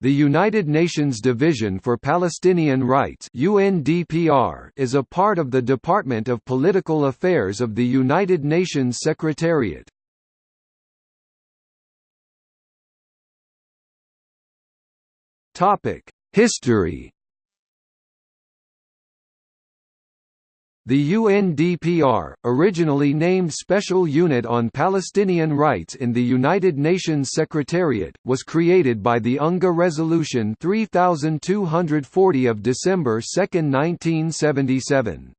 The United Nations Division for Palestinian Rights UNDPR is a part of the Department of Political Affairs of the United Nations Secretariat. History The UNDPR, originally named Special Unit on Palestinian Rights in the United Nations Secretariat, was created by the UNGA Resolution 3240 of December 2, 1977.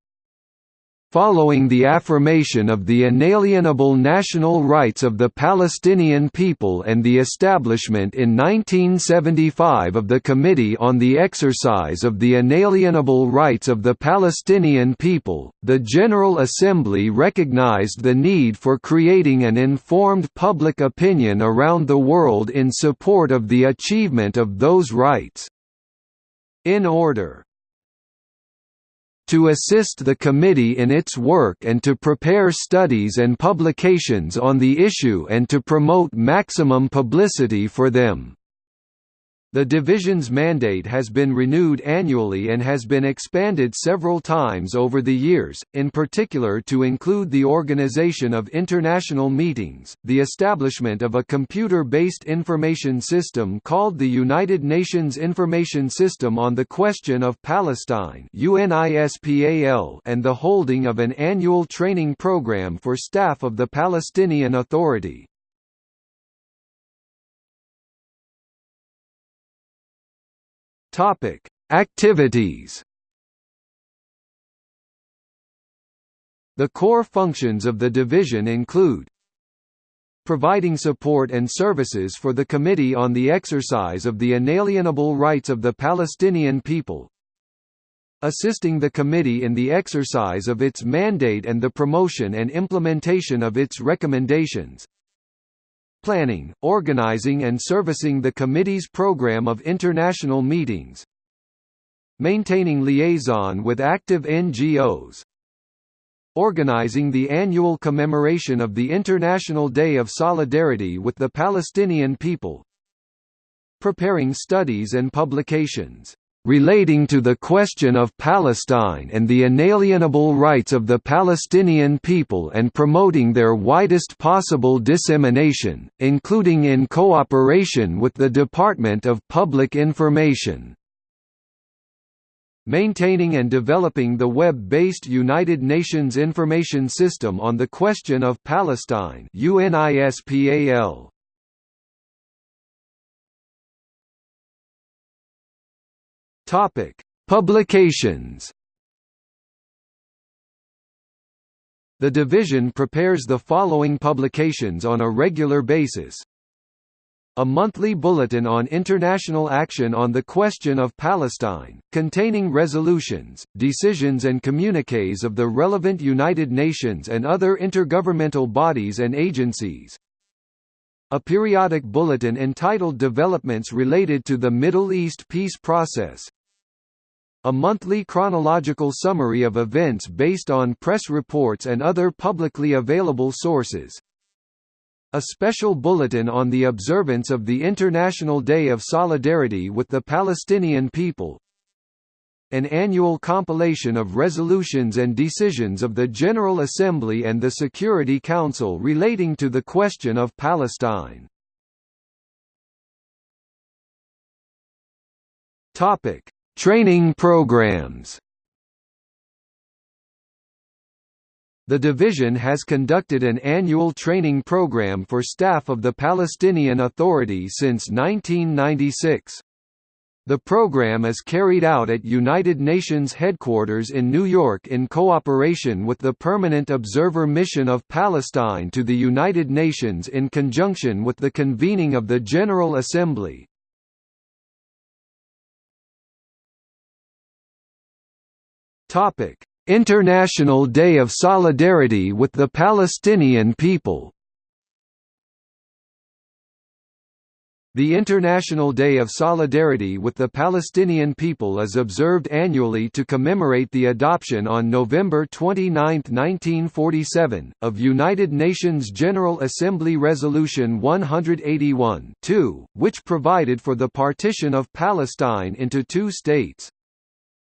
Following the affirmation of the inalienable national rights of the Palestinian people and the establishment in 1975 of the Committee on the Exercise of the Inalienable Rights of the Palestinian People, the General Assembly recognized the need for creating an informed public opinion around the world in support of the achievement of those rights. In order to assist the committee in its work and to prepare studies and publications on the issue and to promote maximum publicity for them. The division's mandate has been renewed annually and has been expanded several times over the years, in particular to include the organization of international meetings, the establishment of a computer-based information system called the United Nations Information System on the Question of Palestine and the holding of an annual training program for staff of the Palestinian Authority. Topic: Activities. The core functions of the division include providing support and services for the Committee on the Exercise of the Inalienable Rights of the Palestinian People assisting the committee in the exercise of its mandate and the promotion and implementation of its recommendations planning, organizing and servicing the committee's program of international meetings. Maintaining liaison with active NGOs organizing the annual commemoration of the International Day of Solidarity with the Palestinian people. Preparing studies and publications relating to the question of Palestine and the inalienable rights of the Palestinian people and promoting their widest possible dissemination, including in cooperation with the Department of Public Information. Maintaining and developing the web-based United Nations Information System on the Question of Palestine UNISPAL. Topic: Publications. The division prepares the following publications on a regular basis. A monthly bulletin on international action on the question of Palestine, containing resolutions, decisions and communiques of the relevant United Nations and other intergovernmental bodies and agencies, a periodic bulletin entitled Developments Related to the Middle East Peace Process, a monthly chronological summary of events based on press reports and other publicly available sources. A special bulletin on the observance of the International Day of Solidarity with the Palestinian people. An annual compilation of resolutions and decisions of the General Assembly and the Security Council relating to the question of Palestine. Topic: Training programs The division has conducted an annual training program for staff of the Palestinian Authority since 1996. The program is carried out at United Nations headquarters in New York in cooperation with the Permanent Observer Mission of Palestine to the United Nations in conjunction with the convening of the General Assembly. Topic: International Day of Solidarity with the Palestinian People. The International Day of Solidarity with the Palestinian people is observed annually to commemorate the adoption on November 29, 1947, of United Nations General Assembly Resolution 181 which provided for the partition of Palestine into two states.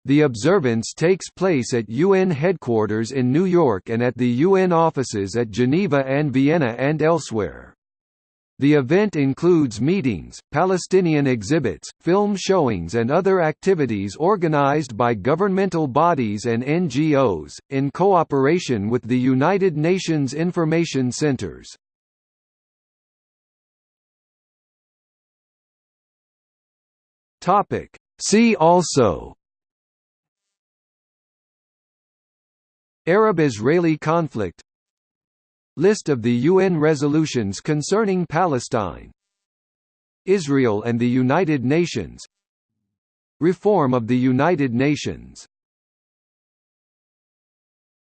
The observance takes place at UN headquarters in New York and at the UN offices at Geneva and Vienna and elsewhere. The event includes meetings, Palestinian exhibits, film showings and other activities organized by governmental bodies and NGOs, in cooperation with the United Nations Information Centers. See also Arab–Israeli conflict. List of the UN resolutions concerning Palestine. Israel and the United Nations. Reform of the United Nations